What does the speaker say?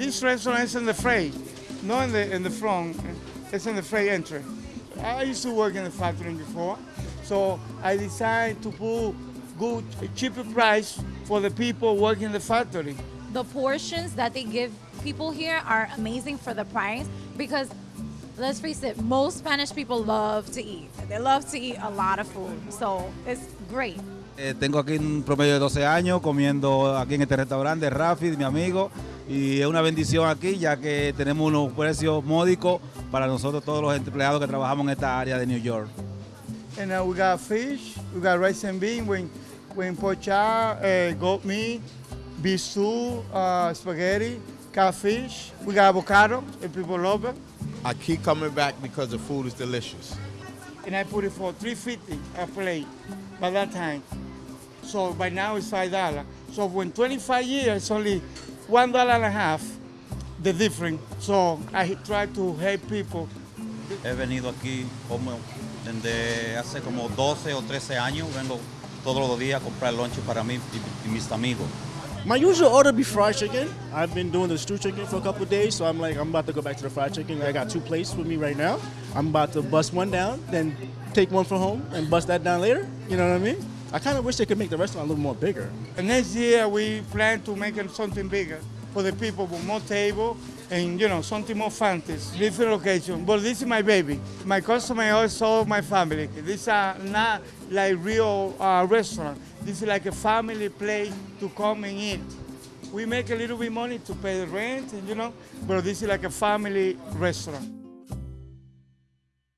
This restaurant is in the freight, not in the in the front. It's in the freight entry. I used to work in the factory before, so I decided to put good cheaper price for the people working in the factory. The portions that they give people here are amazing for the price because let's face it, most Spanish people love to eat. They love to eat a lot of food, so it's great. Eh, tengo aquí un promedio de 12 años comiendo aquí en este restaurante, Rafi, mi amigo, y es una bendición aquí ya que tenemos unos precios módicos para nosotros todos los empleados que trabajamos en esta área de New York. And uh, we got fish, we got rice and bean, when, when pochar, uh, goat meat, stew, uh, spaghetti, catfish. We got avocado, if people love it. I keep coming back because the food is delicious. And I put it for 350 a plate by that time. So by now it's five dollars. So when 25 years, it's only one dollar and a half, the difference. So I try to help people. He venido aquí como desde hace como 12 o 13 años. Vengo todos los días a comprar lunch para mí y, y mis amigos. My usual order be fried chicken. I've been doing the stew chicken for a couple of days, so I'm like, I'm about to go back to the fried chicken. I got two plates with me right now. I'm about to bust one down, then take one for home and bust that down later. You know what I mean? I kind of wish they could make the restaurant a little more bigger. Next year we plan to make something bigger for the people with more table and you know something more fancy, different location. But this is my baby. My customer also my family. This are not like real uh, restaurant. This is like a family place to come and eat. We make a little bit money to pay the rent, and you know, but this is like a family restaurant.